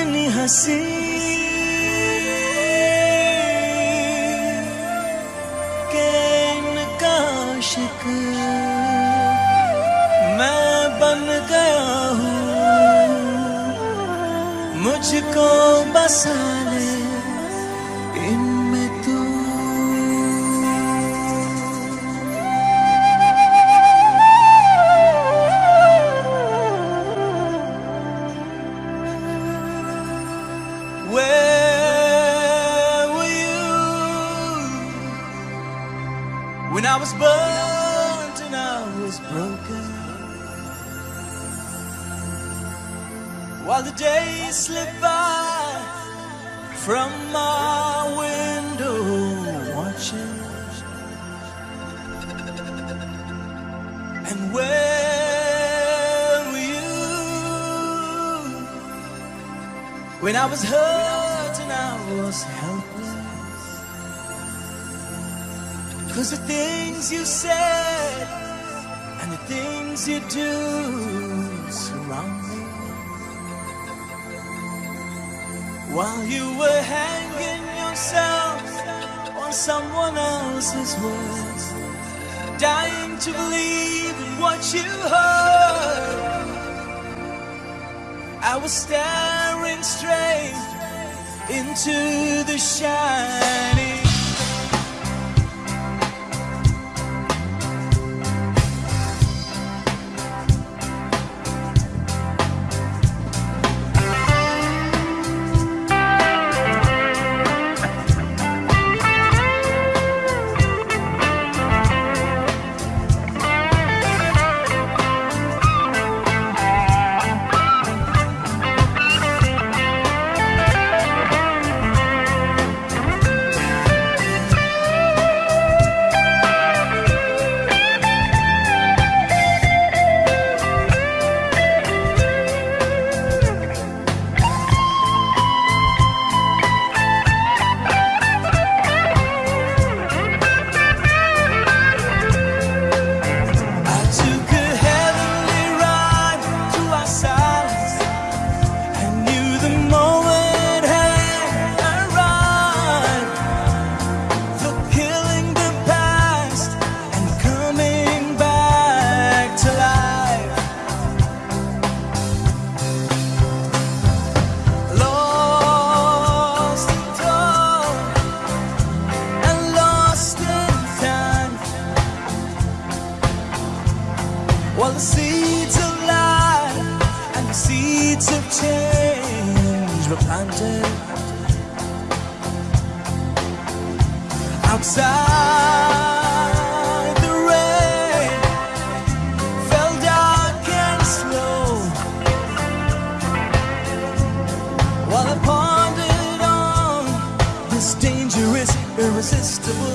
कितनी हँसी। के इनका मैं बन गया हूँ। मुझको बसा when I was burnt and I was broken? While the days slip by from my window, watching. And where were you when I was hurt and I was helpless? Cause the things you said and the things you do surround me. While you were hanging yourself on someone else's words, dying to believe in what you heard. I was staring straight into the shining. While the seeds of life and the seeds of change were planted outside the rain fell dark and slow. While I pondered on this dangerous, irresistible